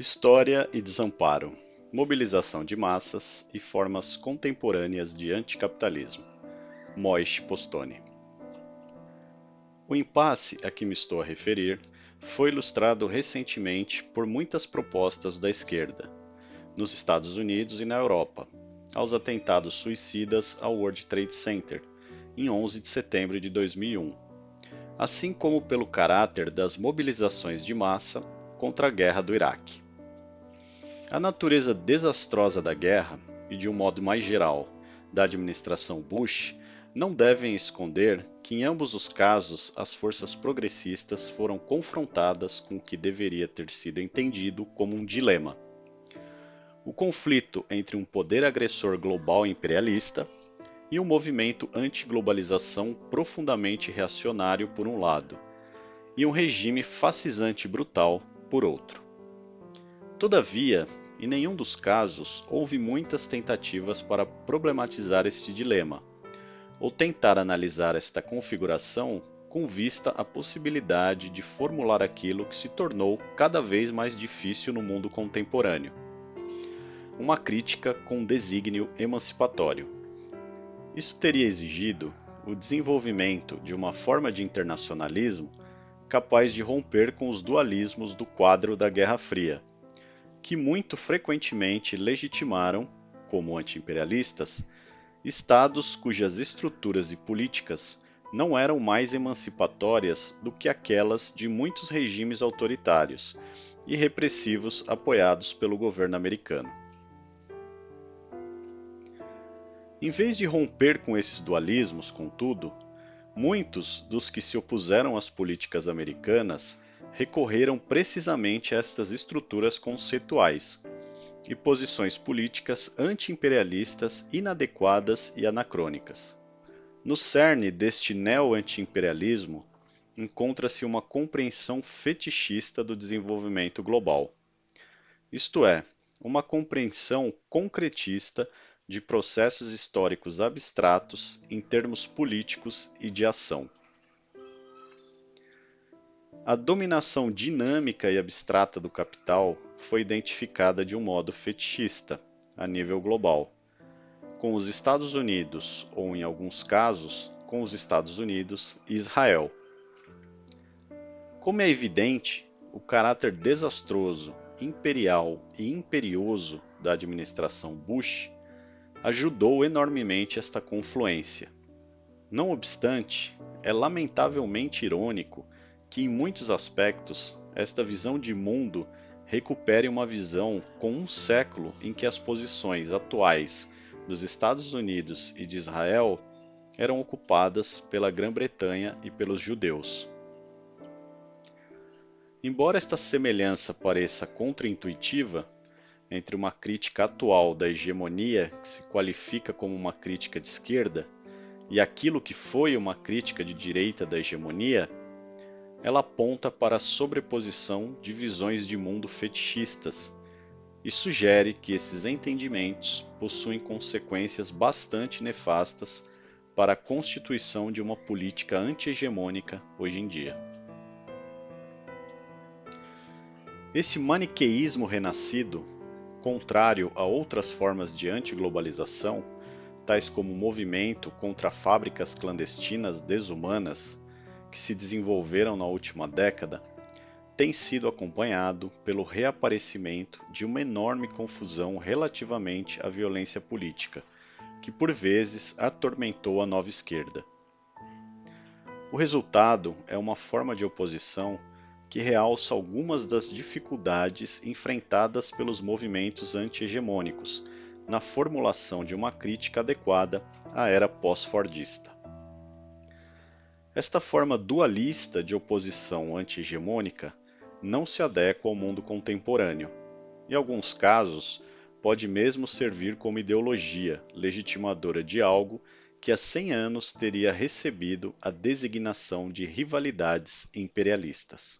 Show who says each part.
Speaker 1: História e desamparo, mobilização de massas e formas contemporâneas de anticapitalismo. Moish Postone. O impasse a que me estou a referir foi ilustrado recentemente por muitas propostas da esquerda, nos Estados Unidos e na Europa, aos atentados suicidas ao World Trade Center, em 11 de setembro de 2001, assim como pelo caráter das mobilizações de massa contra a guerra do Iraque. A natureza desastrosa da guerra, e de um modo mais geral, da administração Bush, não devem esconder que em ambos os casos as forças progressistas foram confrontadas com o que deveria ter sido entendido como um dilema. O conflito entre um poder agressor global imperialista e um movimento anti-globalização profundamente reacionário por um lado, e um regime fascisante brutal por outro. Todavia, em nenhum dos casos houve muitas tentativas para problematizar este dilema, ou tentar analisar esta configuração com vista à possibilidade de formular aquilo que se tornou cada vez mais difícil no mundo contemporâneo. Uma crítica com desígnio emancipatório. Isso teria exigido o desenvolvimento de uma forma de internacionalismo capaz de romper com os dualismos do quadro da Guerra Fria que muito frequentemente legitimaram, como antiimperialistas, estados cujas estruturas e políticas não eram mais emancipatórias do que aquelas de muitos regimes autoritários e repressivos apoiados pelo governo americano. Em vez de romper com esses dualismos, contudo, muitos dos que se opuseram às políticas americanas recorreram precisamente a estas estruturas conceituais e posições políticas anti-imperialistas inadequadas e anacrônicas. No cerne deste neo-anti-imperialismo encontra-se uma compreensão fetichista do desenvolvimento global, isto é, uma compreensão concretista de processos históricos abstratos em termos políticos e de ação. A dominação dinâmica e abstrata do capital foi identificada de um modo fetichista, a nível global, com os Estados Unidos, ou em alguns casos, com os Estados Unidos e Israel. Como é evidente, o caráter desastroso, imperial e imperioso da administração Bush ajudou enormemente esta confluência. Não obstante, é lamentavelmente irônico que, em muitos aspectos, esta visão de mundo recupere uma visão com um século em que as posições atuais dos Estados Unidos e de Israel eram ocupadas pela Grã-Bretanha e pelos judeus. Embora esta semelhança pareça contraintuitiva entre uma crítica atual da hegemonia que se qualifica como uma crítica de esquerda e aquilo que foi uma crítica de direita da hegemonia, ela aponta para a sobreposição de visões de mundo fetichistas e sugere que esses entendimentos possuem consequências bastante nefastas para a constituição de uma política anti-hegemônica hoje em dia. Esse maniqueísmo renascido, contrário a outras formas de antiglobalização, tais como o movimento contra fábricas clandestinas desumanas que se desenvolveram na última década tem sido acompanhado pelo reaparecimento de uma enorme confusão relativamente à violência política, que por vezes atormentou a nova esquerda. O resultado é uma forma de oposição que realça algumas das dificuldades enfrentadas pelos movimentos anti-hegemônicos na formulação de uma crítica adequada à era pós-fordista. Esta forma dualista de oposição anti-hegemônica não se adequa ao mundo contemporâneo. Em alguns casos, pode mesmo servir como ideologia legitimadora de algo que há 100 anos teria recebido a designação de rivalidades imperialistas.